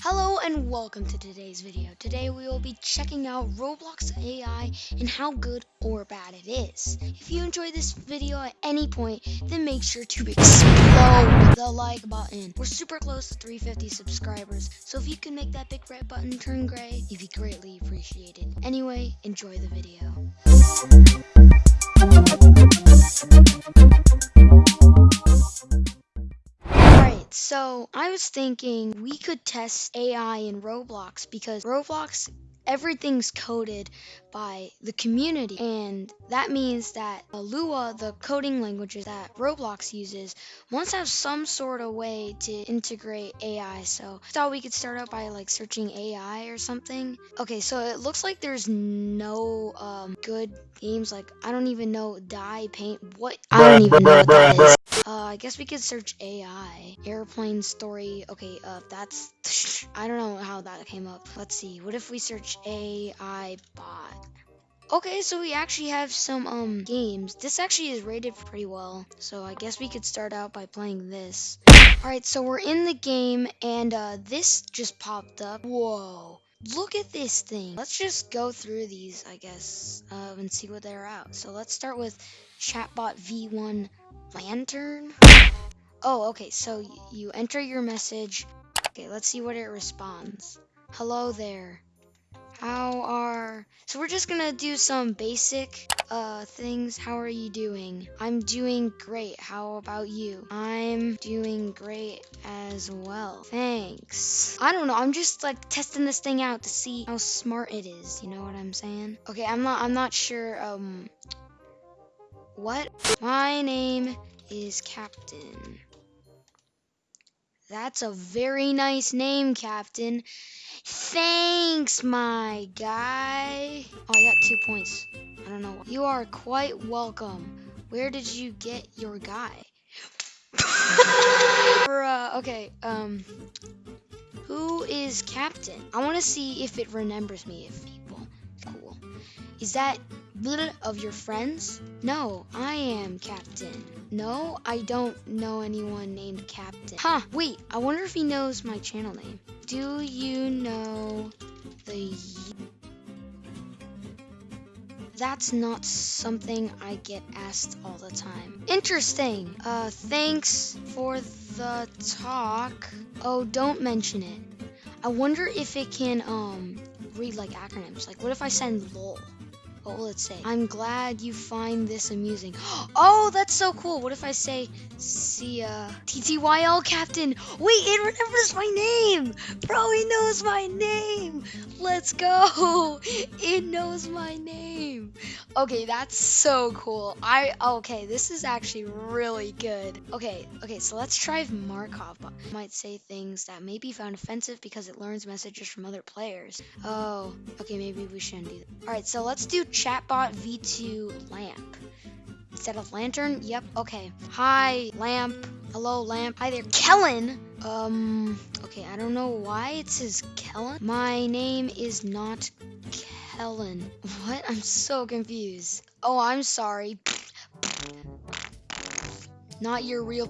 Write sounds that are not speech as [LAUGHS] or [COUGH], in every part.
Hello and welcome to today's video. Today we will be checking out Roblox AI and how good or bad it is. If you enjoyed this video at any point, then make sure to explode the like button. We're super close to 350 subscribers, so if you can make that big red button turn gray, you'd be greatly appreciated. Anyway, enjoy the video. Was thinking we could test AI in Roblox because Roblox everything's coded by the community and that means that uh, Lua, the coding languages that Roblox uses, wants to have some sort of way to integrate AI. So I thought we could start out by like searching AI or something. Okay, so it looks like there's no um, good games. Like I don't even know Die Paint. What? I don't even know what that is. Uh, I guess we could search AI. Airplane story. Okay, uh, that's. [LAUGHS] I don't know how that came up. Let's see. What if we search AI bot? Okay, so we actually have some um games. This actually is rated pretty well. So I guess we could start out by playing this. Alright, so we're in the game and uh this just popped up. Whoa. Look at this thing. Let's just go through these, I guess, uh, and see what they're out. So let's start with chatbot V1 lantern. Oh, okay. So you enter your message. Okay, let's see what it responds. Hello there. How are So we're just to do some basic uh things. How are you doing? I'm doing great. How about you? I'm doing great as well. Thanks. I don't know. I'm just like testing this thing out to see how smart it is. You know what I'm saying? Okay, I'm not I'm not sure um what? My name is Captain. That's a very nice name, Captain. Thanks, my guy. Oh, I got two points. I don't know. You are quite welcome. Where did you get your guy? [LAUGHS] Bruh, okay, um, who is Captain? I want to see if it remembers me, if people. Cool. Is that of your friends? No, I am Captain. No, I don't know anyone named Captain. Huh, wait, I wonder if he knows my channel name. Do you know the. That's not something I get asked all the time. Interesting. Uh, thanks for the talk. Oh, don't mention it. I wonder if it can, um, read like acronyms. Like, what if I send LOL? What will it say? I'm glad you find this amusing. [GASPS] Oh, that's so cool. What if I say, see uh, ya, TTYL Captain? Wait, it remembers my name. Bro, it knows my name. Let's go. [LAUGHS] It knows my name. Okay, that's so cool. I, okay, this is actually really good. Okay, okay, so let's try Markov. It might say things that may be found offensive because it learns messages from other players. Oh, okay, maybe we shouldn't do that. All right, so let's do chatbot v2 lamp. Instead of lantern? Yep, okay. Hi, lamp. Hello, lamp. Hi there, Kellen. Um, okay, I don't know why it says Kellen. My name is not Kellen. [LAUGHS] What? I'm so confused. Oh, I'm sorry. Not your real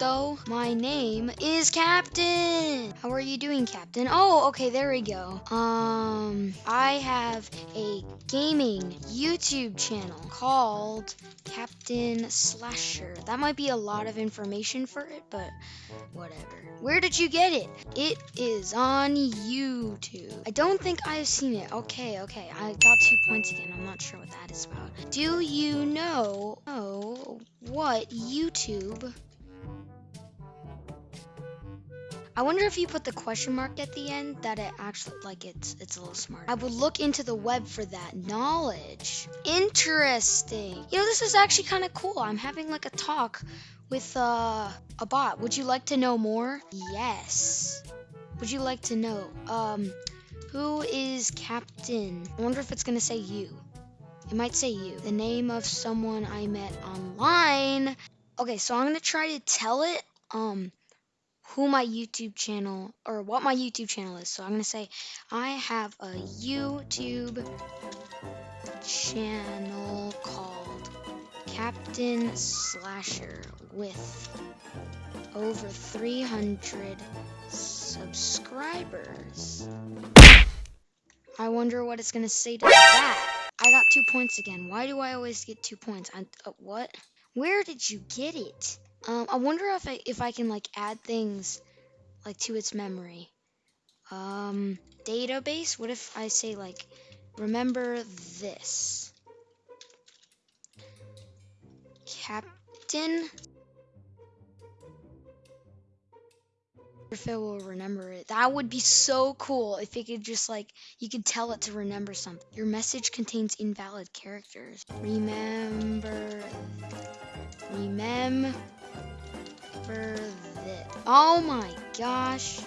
though. My name is Captain. How are you doing, Captain? Oh, okay, there we go. Um, I have a gaming YouTube channel called Captain Slasher. That might be a lot of information for it, but whatever. Where did you get it? It is on YouTube. I don't think I've seen it. Okay, okay. I got two points again. I'm not sure what that is about. Do you know oh, what YouTube I wonder if you put the question mark at the end that it actually like it's it's a little smart. I would look into the web for that knowledge. Interesting. You know, this is actually kind of cool. I'm having like a talk with uh, a bot. Would you like to know more? Yes. Would you like to know um who is captain? I wonder if it's to say you. It might say you. The name of someone I met online. Okay, so I'm to try to tell it um who my YouTube channel or what my YouTube channel is. So I'm going to say I have a YouTube channel called Captain Slasher with over 300 subscribers. I wonder what it's gonna say to that. I got two points again. Why do I always get two points? I, uh, what? Where did you get it? Um, I wonder if I if I can like add things like to its memory. Um, database. What if I say like, remember this? Captain if it will remember it. That would be so cool if it could just like you could tell it to remember something. Your message contains invalid characters. Remember remember this. Oh my gosh.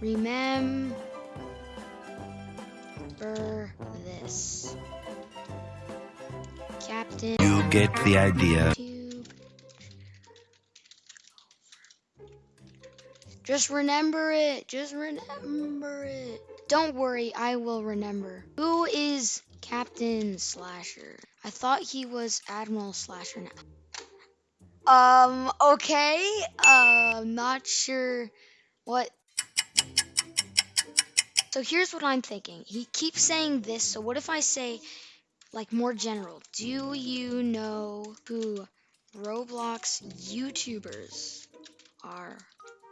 Remember this. Captain. You get the idea. Just remember it. Just remember it. Don't worry, I will remember. Who is Captain Slasher? I thought he was Admiral Slasher now. Um, okay. Uh, not sure what. So here's what I'm thinking. He keeps saying this, so what if I say, like, more general? Do you know who Roblox YouTubers are?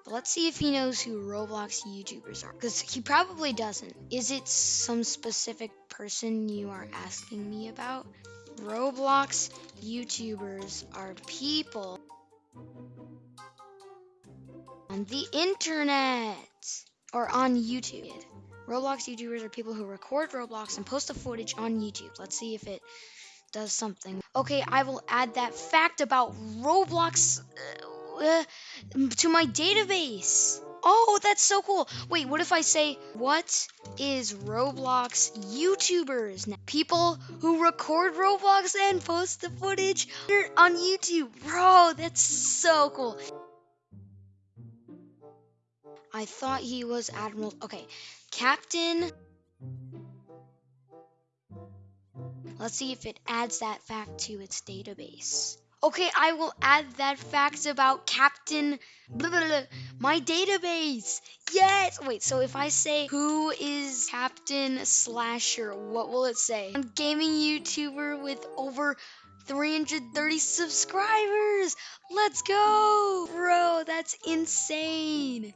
Let's see if he knows who Roblox YouTubers are. Because he probably doesn't. Is it some specific person you are asking me about? Roblox YouTubers are people on the internet or on YouTube. Roblox YouTubers are people who record Roblox and post the footage on YouTube. Let's see if it does something. Okay, I will add that fact about Roblox. Uh, uh, to my database. Oh, that's so cool. Wait, what if I say, what is Roblox YouTubers? People who record Roblox and post the footage on YouTube. Bro, that's so cool. I thought he was Admiral. Okay, Captain. Let's see if it adds that fact to its database. Okay, I will add that fact about Captain blah, blah, blah, my database. Yes. Wait, so if I say who is Captain Slasher, what will it say? I'm gaming YouTuber with over 330 subscribers. Let's go. Bro, that's insane.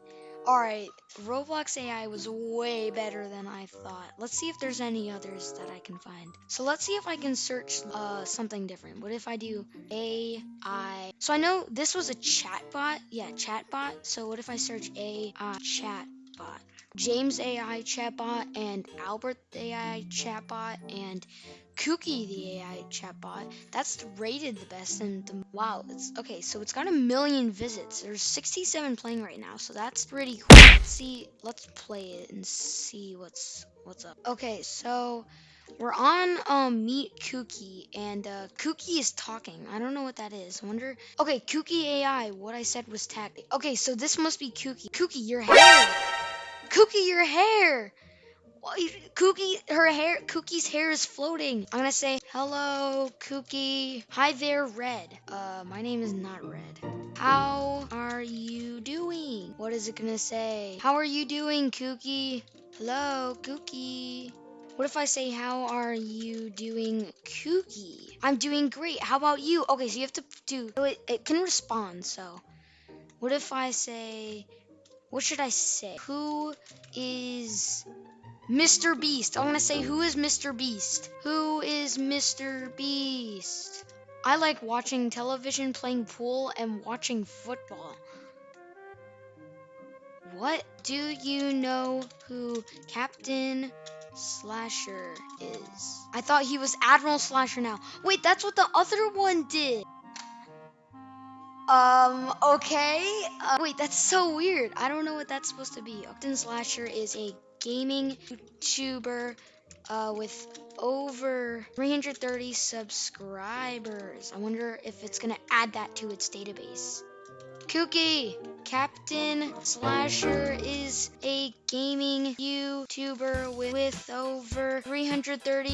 Alright, Roblox AI was way better than I thought. Let's see if there's any others that I can find. So let's see if I can search uh, something different. What if I do AI? So I know this was a chatbot. Yeah, chatbot. So what if I search AI chatbot? James AI chatbot and Albert AI chatbot and Kooky the AI chatbot. That's rated the best and the, wow, it's okay, so it's got a million visits. There's 67 playing right now, so that's pretty cool. Let's see, let's play it and see what's what's up. Okay, so we're on um Meet Kooky and uh Kooky is talking. I don't know what that is. I wonder Okay, Kooky AI, what I said was tag. Okay, so this must be Kooky. Kooky, your hair. Kooky, your hair. Kooky, her hair, Kooky's hair is floating. I'm gonna say, hello, Kooky. Hi there, Red. Uh, my name is not Red. How are you doing? What is it gonna say? How are you doing, Kooky? Hello, Kooky. What if I say, how are you doing, Kooky? I'm doing great. How about you? Okay, so you have to do, it, it can respond, so. What if I say, what should I say? Who is Mr. Beast. I want to say, who is Mr. Beast? Who is Mr. Beast? I like watching television, playing pool, and watching football. What do you know who Captain Slasher is? I thought he was Admiral Slasher now. Wait, that's what the other one did. Um, okay. Uh, wait, that's so weird. I don't know what that's supposed to be. Captain Slasher is a gaming YouTuber uh, with over 330 subscribers. I wonder if it's going to add that to its database. Kooky, Captain Slasher is a gaming YouTuber with, with over 330.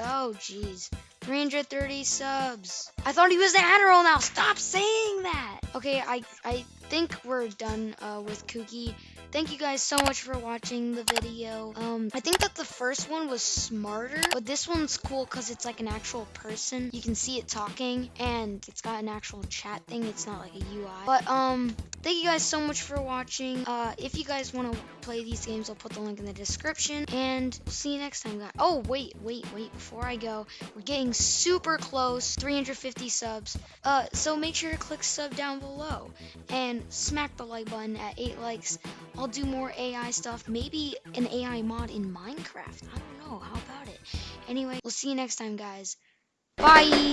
Oh, jeez. 330 subs. I thought he was the Admiral now. Stop saying that. Okay, I, I think we're done uh, with Kooky. Thank you guys so much for watching the video. Um, I think that the first one was smarter, but this one's cool because it's like an actual person. You can see it talking, and it's got an actual chat thing. It's not like a UI. But um, thank you guys so much for watching. Uh, if you guys want to play these games, I'll put the link in the description, and we'll see you next time, guys. Oh, wait, wait, wait. Before I go, we're getting super close, 350 subs. Uh, so make sure to click sub down below and smack the like button at 8 likes. I'll do more AI stuff, maybe an AI mod in Minecraft. I don't know. How about it? Anyway, we'll see you next time, guys. Bye!